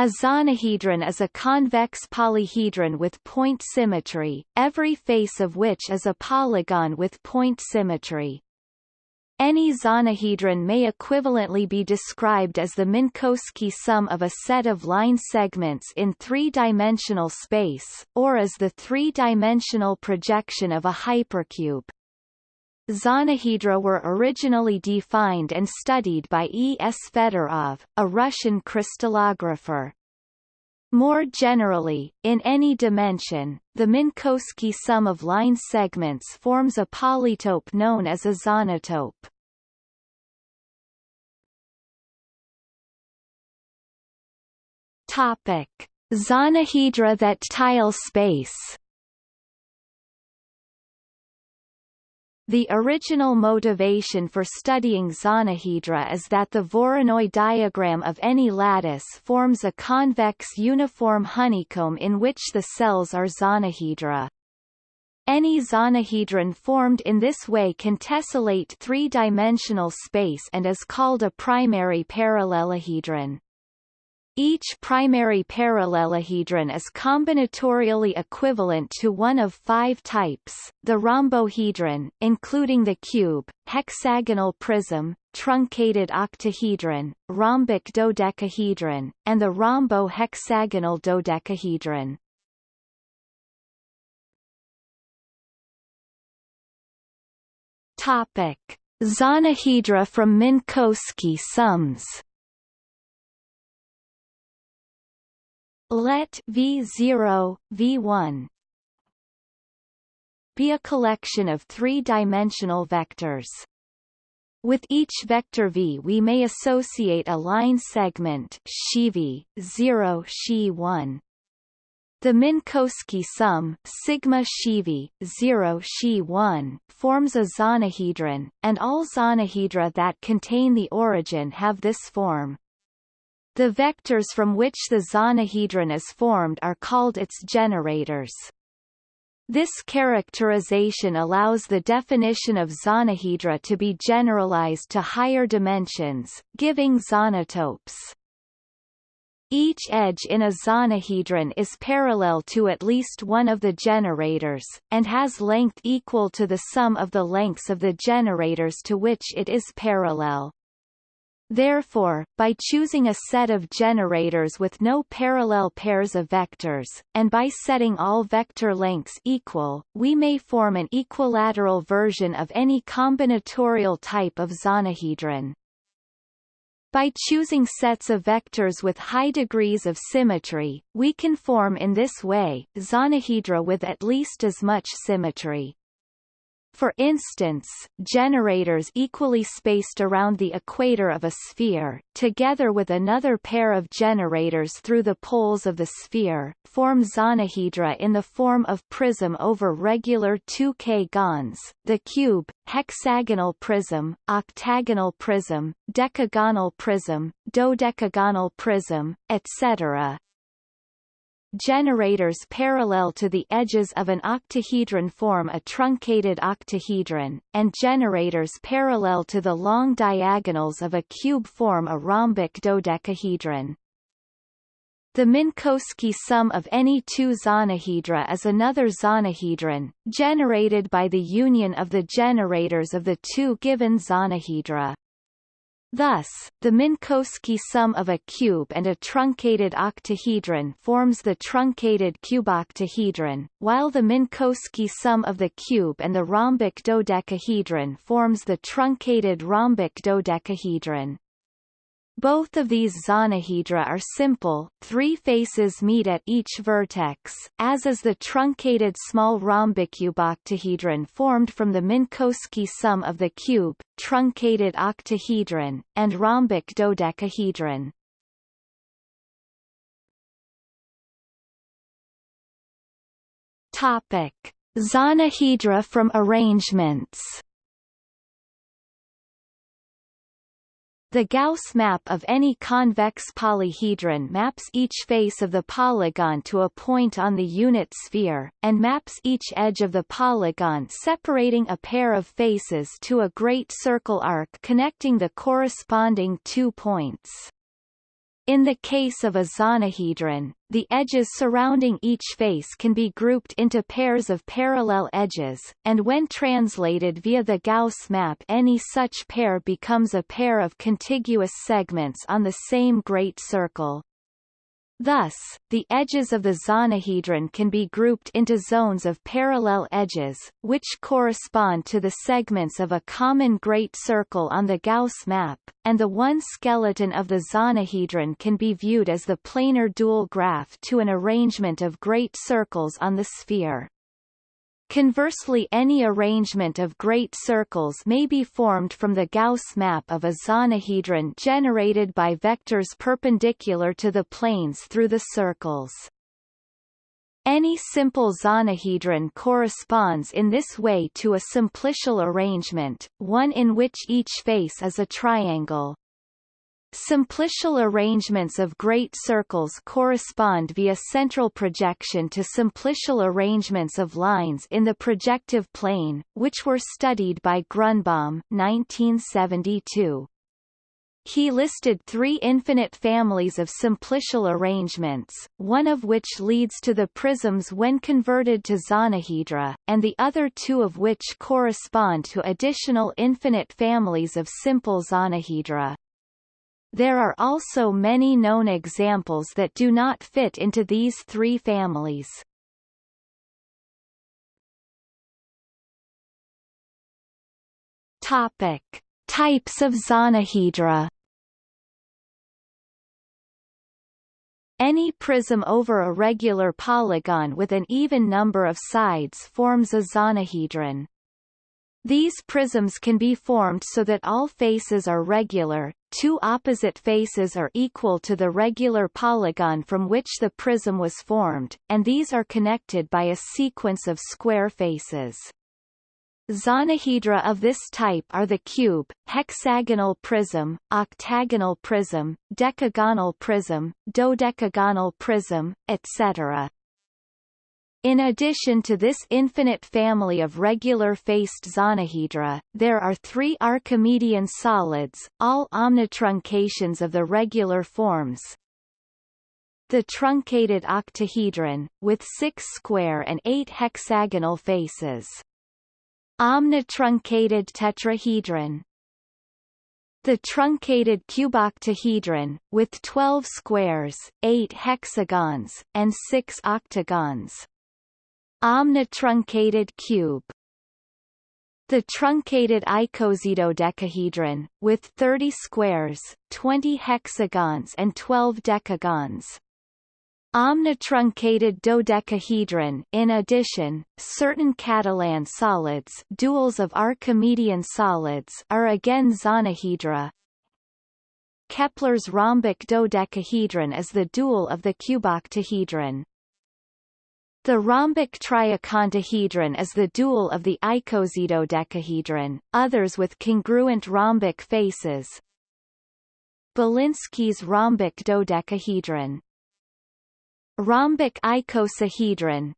A zonahedron is a convex polyhedron with point symmetry, every face of which is a polygon with point symmetry. Any zonahedron may equivalently be described as the Minkowski sum of a set of line segments in three-dimensional space, or as the three-dimensional projection of a hypercube. Zonahedra were originally defined and studied by E. S. Fedorov, a Russian crystallographer. More generally, in any dimension, the Minkowski sum of line segments forms a polytope known as a zonotope. Topic: Zonahedra that tile space The original motivation for studying zonahedra is that the Voronoi diagram of any lattice forms a convex uniform honeycomb in which the cells are zonahedra. Any zonahedron formed in this way can tessellate three-dimensional space and is called a primary parallelohedron. Each primary parallelohedron is combinatorially equivalent to one of five types, the rhombohedron, including the cube, hexagonal prism, truncated octahedron, rhombic dodecahedron, and the rhombo-hexagonal dodecahedron. Topic. Zonahedra from Minkowski sums let V0, V1 be a collection of three-dimensional vectors. With each vector v we may associate a line segment v 0 xi 1 the Minkowski sum sigma shivi 0 xi 1 forms a zonahedron, and all zonahedra that contain the origin have this form. The vectors from which the zonahedron is formed are called its generators. This characterization allows the definition of zonahedra to be generalized to higher dimensions, giving zonotopes. Each edge in a zonahedron is parallel to at least one of the generators, and has length equal to the sum of the lengths of the generators to which it is parallel. Therefore, by choosing a set of generators with no parallel pairs of vectors, and by setting all vector lengths equal, we may form an equilateral version of any combinatorial type of zonahedron. By choosing sets of vectors with high degrees of symmetry, we can form in this way, zonahedra with at least as much symmetry. For instance, generators equally spaced around the equator of a sphere, together with another pair of generators through the poles of the sphere, form zonahedra in the form of prism over regular 2K gons, the cube, hexagonal prism, octagonal prism, decagonal prism, dodecagonal prism, etc. Generators parallel to the edges of an octahedron form a truncated octahedron, and generators parallel to the long diagonals of a cube form a rhombic dodecahedron. The Minkowski sum of any two zonahedra is another zonahedron, generated by the union of the generators of the two given zonahedra. Thus, the Minkowski sum of a cube and a truncated octahedron forms the truncated cuboctahedron, while the Minkowski sum of the cube and the rhombic dodecahedron forms the truncated rhombic dodecahedron. Both of these zonahedra are simple, three faces meet at each vertex, as is the truncated small rhombicuboctahedron formed from the Minkowski sum of the cube, truncated octahedron, and rhombic dodecahedron. Topic: Zonahedra from arrangements The Gauss map of any convex polyhedron maps each face of the polygon to a point on the unit sphere, and maps each edge of the polygon separating a pair of faces to a great circle arc connecting the corresponding two points. In the case of a zonahedron, the edges surrounding each face can be grouped into pairs of parallel edges, and when translated via the Gauss map any such pair becomes a pair of contiguous segments on the same great circle. Thus, the edges of the zonahedron can be grouped into zones of parallel edges, which correspond to the segments of a common great circle on the Gauss map, and the one skeleton of the zonahedron can be viewed as the planar dual graph to an arrangement of great circles on the sphere. Conversely any arrangement of great circles may be formed from the Gauss map of a zonahedron generated by vectors perpendicular to the planes through the circles. Any simple zonahedron corresponds in this way to a simplicial arrangement, one in which each face is a triangle. Simplicial arrangements of great circles correspond via central projection to simplicial arrangements of lines in the projective plane, which were studied by Grunbaum 1972. He listed three infinite families of simplicial arrangements, one of which leads to the prisms when converted to zonahedra, and the other two of which correspond to additional infinite families of simple zonahedra. There are also many known examples that do not fit into these three families. Topic: Types of zonahedra. Any prism over a regular polygon with an even number of sides forms a zonahedron. These prisms can be formed so that all faces are regular, two opposite faces are equal to the regular polygon from which the prism was formed, and these are connected by a sequence of square faces. Zonahedra of this type are the cube, hexagonal prism, octagonal prism, decagonal prism, dodecagonal prism, etc. In addition to this infinite family of regular-faced zonahedra, there are three Archimedean solids, all omnitruncations of the regular forms. The truncated octahedron, with six square and eight hexagonal faces. Omnitruncated tetrahedron, the truncated cuboctahedron, with 12 squares, 8 hexagons, and 6 octagons. Omnitruncated cube the truncated icosahedron, with 30 squares, 20 hexagons and 12 decagons. Omnitruncated dodecahedron In addition, certain Catalan solids duals of Archimedean solids are again zonahedra. Kepler's rhombic dodecahedron is the dual of the cuboctahedron. The rhombic triacontahedron is the dual of the icosidodecahedron, others with congruent rhombic faces. Bilinski's rhombic dodecahedron Rhombic icosahedron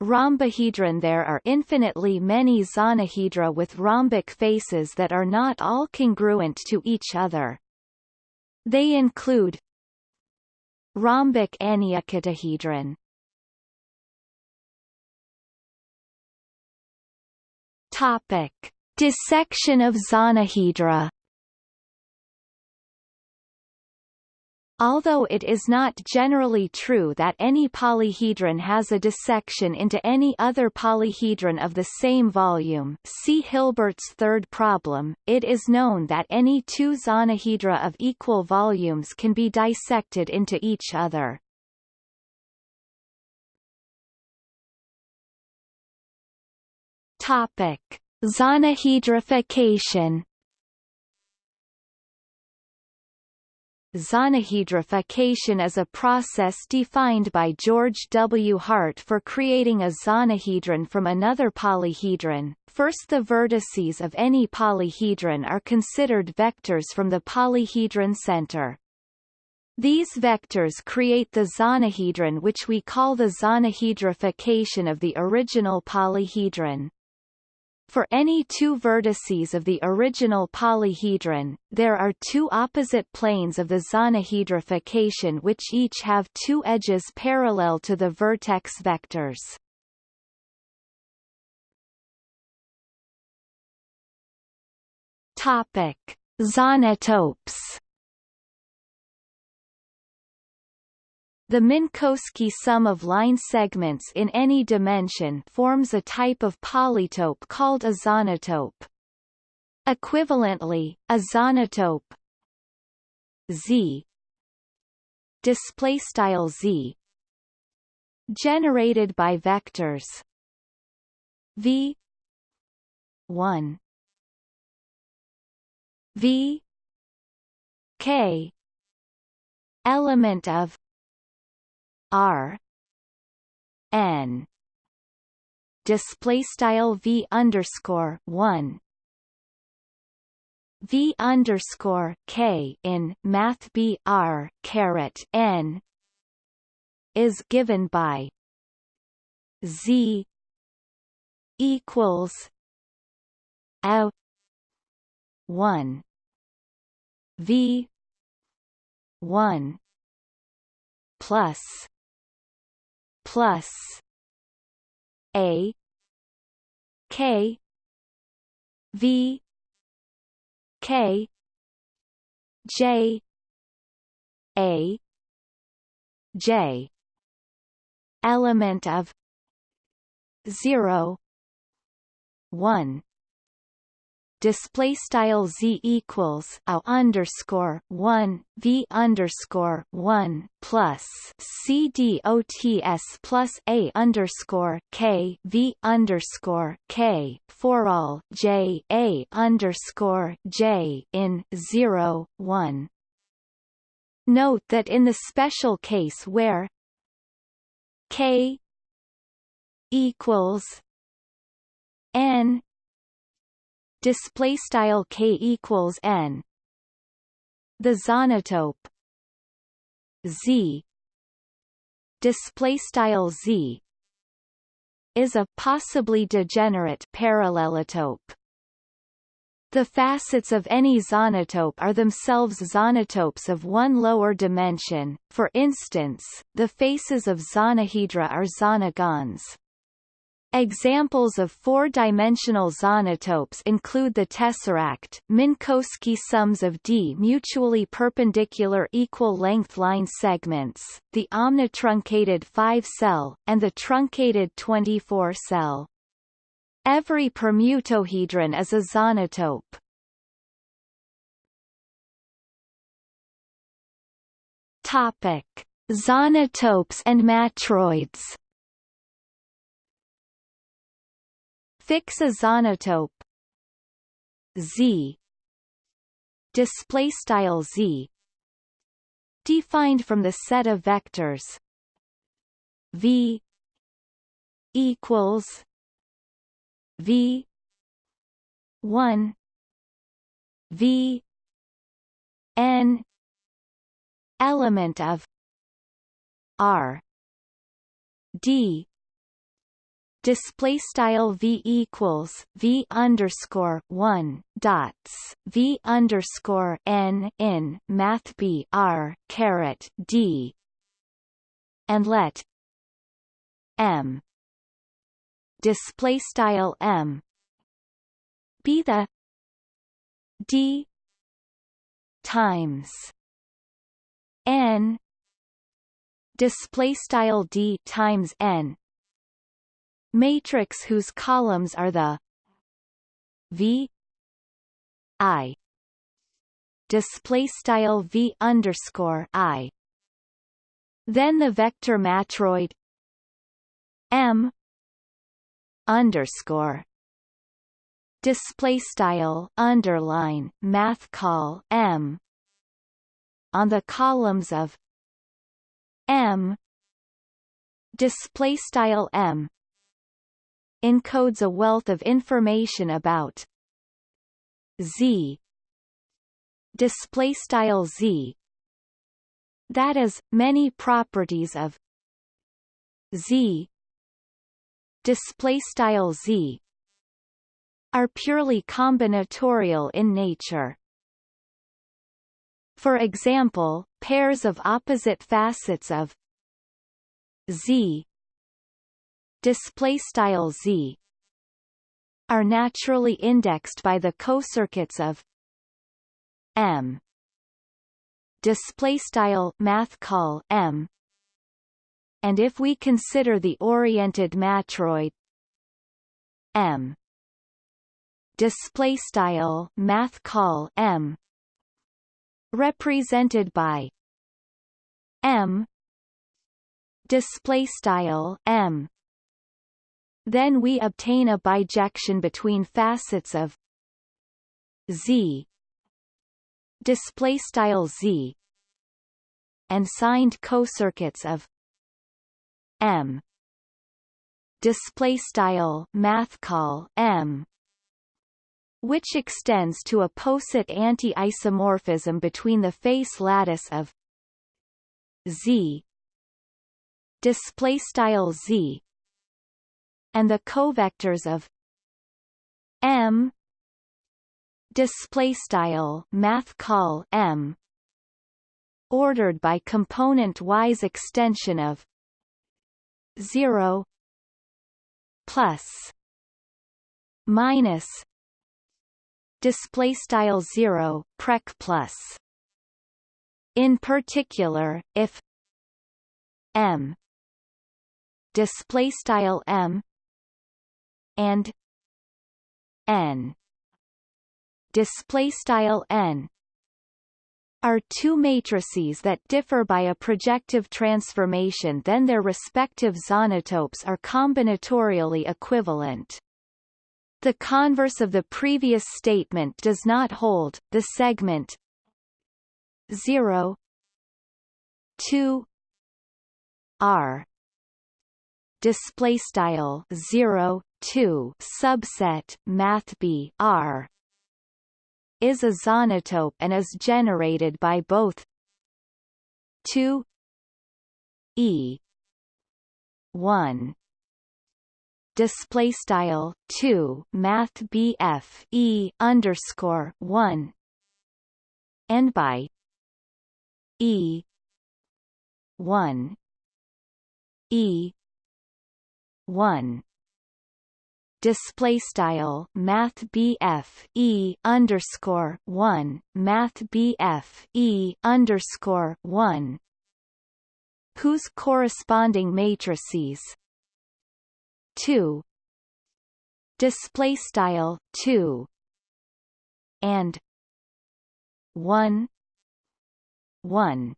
Rhombohedron There are infinitely many zonahedra with rhombic faces that are not all congruent to each other. They include Rhombic enneacontahedron Topic: Dissection of zonahedra. Although it is not generally true that any polyhedron has a dissection into any other polyhedron of the same volume see Hilbert's third problem, it is known that any two zonahedra of equal volumes can be dissected into each other. Topic: Zonahedrification. Zonahedrification is a process defined by George W. Hart for creating a zonahedron from another polyhedron. First the vertices of any polyhedron are considered vectors from the polyhedron center. These vectors create the zonahedron which we call the zonahedrification of the original polyhedron. For any two vertices of the original polyhedron, there are two opposite planes of the zonahedrification which each have two edges parallel to the vertex vectors. Topic: Zonotopes The Minkowski sum of line segments in any dimension forms a type of polytope called a zonotope. Equivalently, a zonotope Z display style Z generated by vectors V 1 V K element of R N display style V underscore one. V underscore K in Math B R caret N is given by Z equals a one. V one plus plus a k v k j a j. Element of 0 1 display style z equals a underscore one v underscore one plus c d o t s plus a underscore k v underscore k for all j a underscore j in zero one. Note that in the special case where k equals n display style k equals n. The zonotope z display style z is a possibly degenerate parallelotope the facets of any zonotope are themselves zonotopes of one lower dimension, for instance, the faces of zonahedra are zonogons. Examples of four-dimensional zonotopes include the tesseract, Minkowski sums of D mutually perpendicular equal-length line segments, the omnitruncated 5-cell, and the truncated 24-cell. Every permutohedron is a zonotope. Topic: Zonotopes and matroids. Fix a zonotope Z. Display style Z. Defined from the set of vectors. V equals V one V N element of R D display style v equals v underscore one dots v underscore n in math b r caret d. And let m display style m be the d times n display style d times n matrix whose columns are the V I. Display style V underscore I. Then the vector matroid M underscore. Display style underline math call M on the columns of M. Display style M encodes a wealth of information about Z. Display style Z. That is many properties of Z. Display style Z. Are purely combinatorial in nature. For example, pairs of opposite facets of z display style z are naturally indexed by the cocircuits of m. Display style math call m. And if we consider the oriented matroid m. Display style math call m. Represented by m. Display style m then we obtain a bijection between facets of z display style z and signed cocircuits of m display style math call m which extends to a poset anti-isomorphism between the face lattice of z display style z and the covectors of m. Display style math call m. ordered by component wise extension of 0 plus minus display style 0 prec plus. In particular if m. display style m and n display style n are two matrices that differ by a projective transformation then their respective zonotopes are combinatorially equivalent. The converse of the previous statement does not hold, the segment 0 2 r display style 0 2 subset math b r is a zonotope and is generated by both 2 e 1 display style 2 math bf e underscore 1 and by e 1 e 1 display style math E underscore one math E underscore one. Whose corresponding matrices? 2 display style 2 and 1 1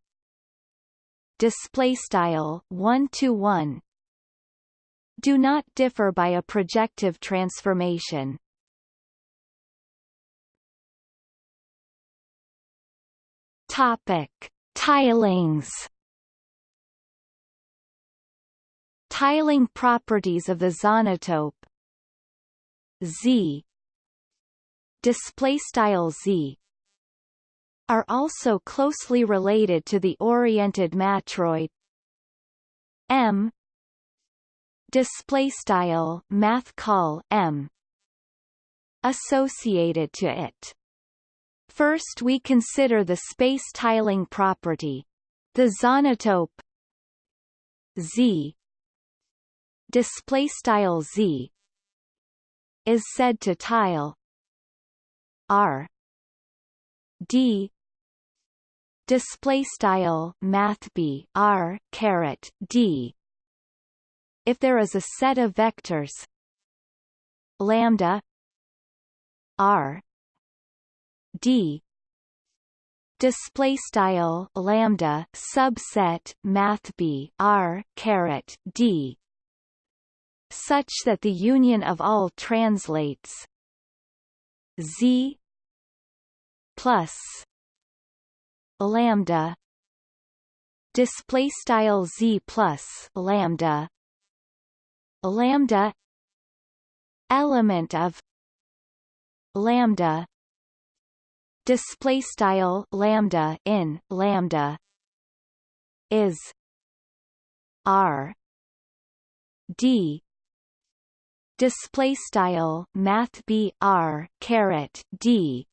display style 1 to 1 do not differ by a projective transformation. Topic: Tilings. Tiling properties of the zonotope Z. Display style Z. Are also closely related to the oriented matroid. M display style math call m associated to it. First we consider the space tiling property the zonotope z. Display style z is said to tile r. D. Display style math b r caret d if there is a set of vectors lambda r d display style lambda subset math b r caret d such that the union of all translates z plus lambda display style z plus lambda lambda. Element of lambda. Display style lambda in lambda is r d. Display style math b r caret d.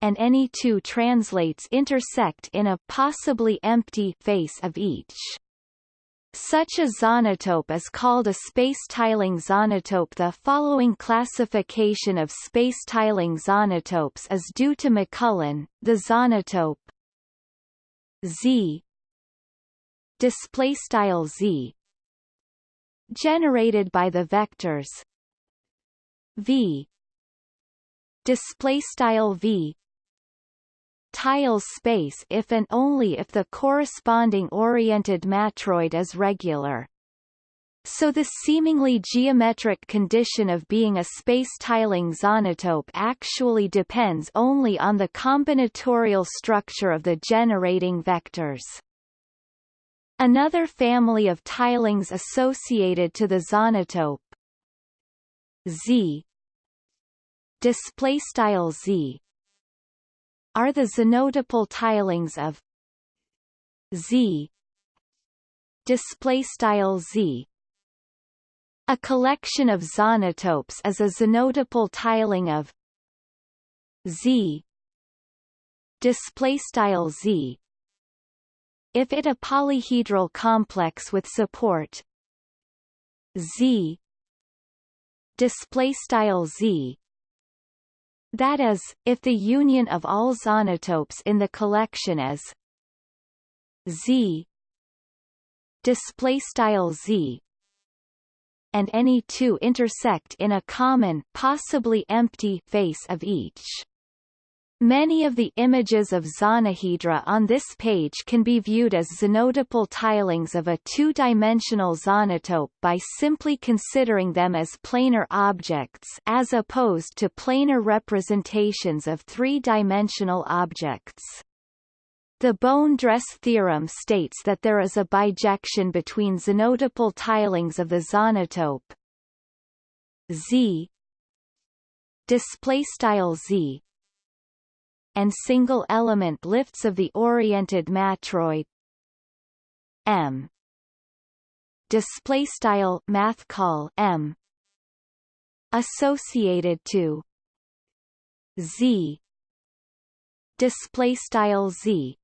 And any two translates intersect in a possibly empty face of each. Such a zonotope is called a space-tiling zonotope. The following classification of space-tiling zonotopes is due to McMullen, the zonotope. Z. Display style Z. Generated by the vectors. V. Display style V tiles space if and only if the corresponding oriented matroid is regular. So the seemingly geometric condition of being a space-tiling zonotope actually depends only on the combinatorial structure of the generating vectors. Another family of tilings associated to the zonotope Z display style Z are the zonotopal tilings of Z. Display style Z. A collection of zonotopes is a zonotopal tiling of Z. Display style Z. If it a polyhedral complex with support Z. Display style Z that is, if the union of all zonotopes in the collection is Z display style Z and any two intersect in a common possibly empty face of each. Many of the images of zonohedra on this page can be viewed as zonotopal tilings of a two-dimensional zonotope by simply considering them as planar objects as opposed to planar representations of three-dimensional objects. The Bohne-Dress theorem states that there is a bijection between zonotopal tilings of the zonotope Z display style Z and single-element lifts of the oriented matroid. M. Display style math call M. Associated to Z. Display style Z.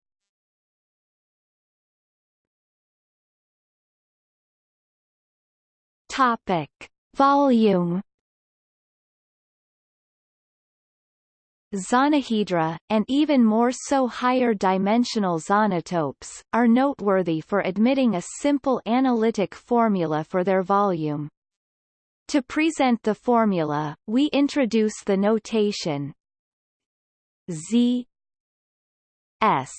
Topic. Volume Zonohedra, and even more so higher dimensional zonotopes, are noteworthy for admitting a simple analytic formula for their volume. To present the formula, we introduce the notation Z S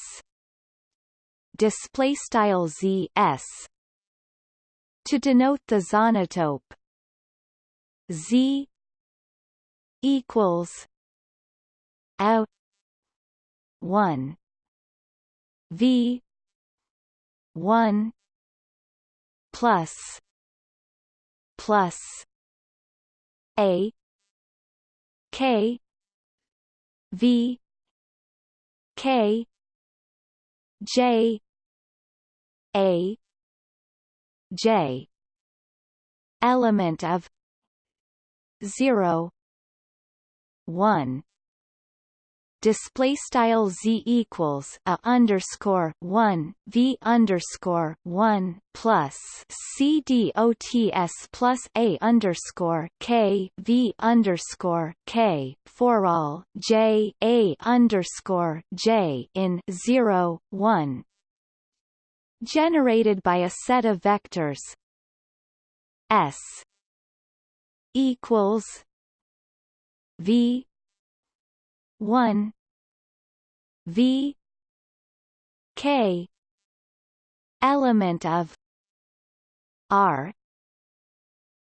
display style Z S to denote the zonotope Z equals a 1 v. 1 plus. Plus. A. K. V. K. J. A. J. Element of 0 1 display style z equals a underscore one v underscore one plus c d o t s plus a underscore k v underscore k for all j a underscore j in zero one. Generated by a set of vectors s equals v 1 v. K. Element of. R.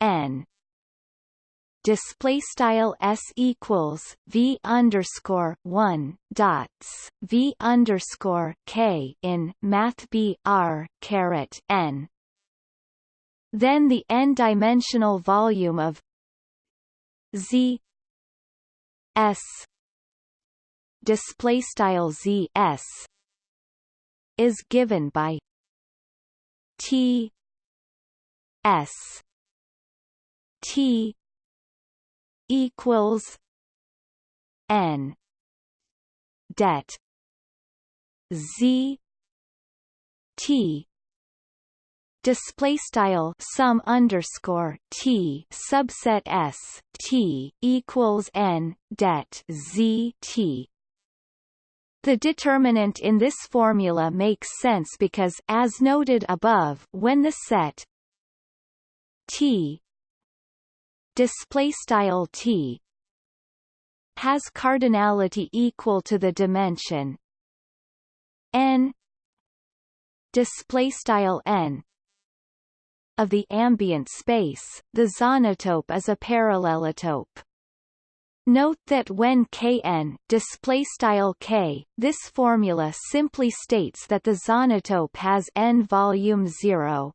N. Display style s equals v underscore one dots. V underscore k in math b r caret n. Then the n-dimensional volume of z s display style z s is given by t s T equals N det Z T display style sum underscore t subset s t equals n det z t the determinant in this formula makes sense because as noted above when the set t display style t has cardinality equal to the dimension n display style n of the ambient space, the zonotope is a parallelotope. Note that when Kn style K, this formula simply states that the zonotope has n volume 0.